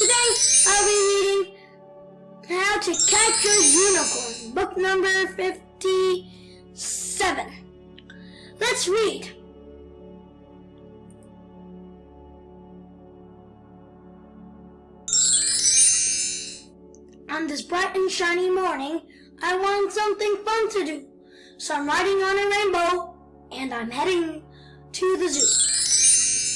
Today I'll be reading How to Catch Your Unicorn, book number 57. Let's read. On this bright and shiny morning, I want something fun to do. So I'm riding on a rainbow and I'm heading to the zoo.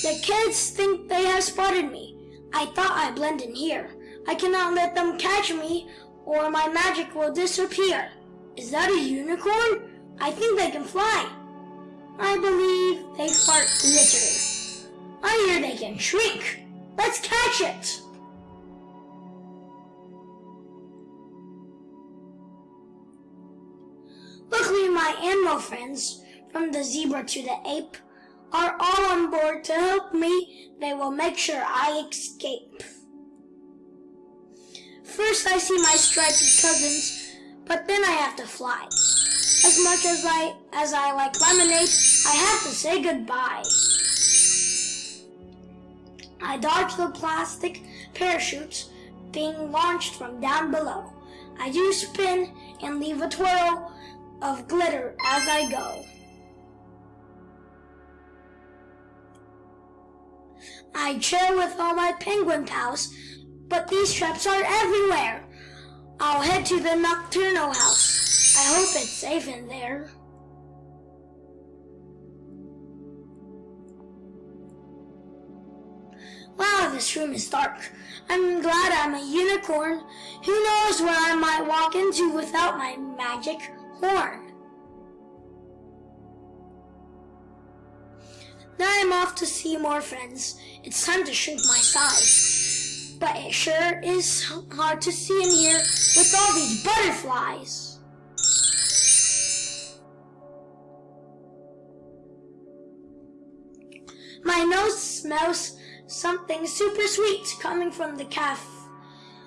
The kids think they have spotted me. I thought I'd blend in here. I cannot let them catch me or my magic will disappear. Is that a unicorn? I think they can fly. I believe they fart glitter. I hear they can shrink. Let's catch it. Luckily, my animal friends, from the zebra to the ape, are all on board to help me. They will make sure I escape. First, I see my striped cousins, but then I have to fly. As much as I as I like lemonade, I have to say goodbye. I dodge the plastic parachutes being launched from down below. I do spin and leave a twirl of glitter as I go. I chill with all my penguin pals, but these traps are everywhere. I'll head to the nocturnal house. I hope it's safe in there. Wow, this room is dark. I'm glad I'm a unicorn. Who knows where I might walk into without my magic horn. Now I'm off to see more friends. It's time to shrink my size. But it sure is hard to see in here with all these butterflies. My nose smells something super sweet coming from the calf.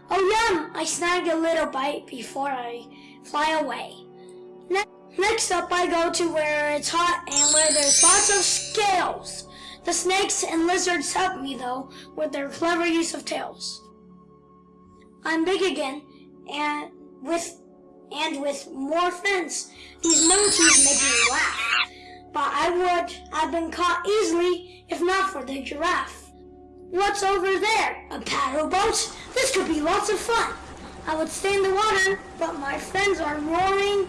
Oh yum! I snag a little bite before I fly away. Ne next up I go to where it's hot and where there's lots of scales. The snakes and lizards help me though with their clever use of tails. I'm big again and with and with more friends. These monkeys make me laugh. But I would have been caught easily if not for the giraffe. What's over there? A paddle boat? This could be lots of fun. I would stay in the water, but my friends are roaring.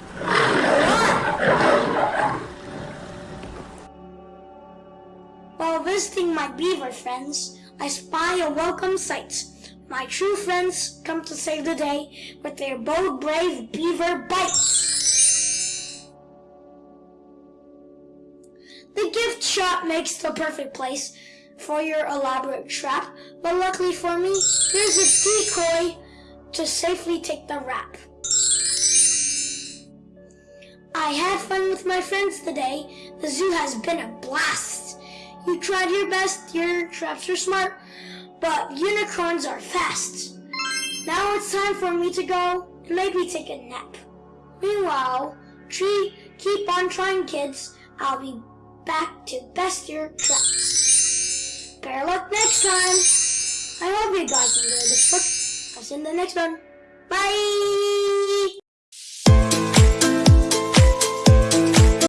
While visiting my beaver friends, I spy a welcome sight. My true friends come to save the day with their bold, brave beaver bites. The gift shop makes the perfect place for your elaborate trap, but luckily for me, there's a decoy to safely take the rap. I had fun with my friends today. The zoo has been a blast. You tried your best, your traps are smart, but unicorns are fast. Now it's time for me to go and maybe take a nap. Meanwhile, tree, keep on trying kids. I'll be back to best your traps. Better luck next time. I hope you guys enjoyed this see in the next one. Bye!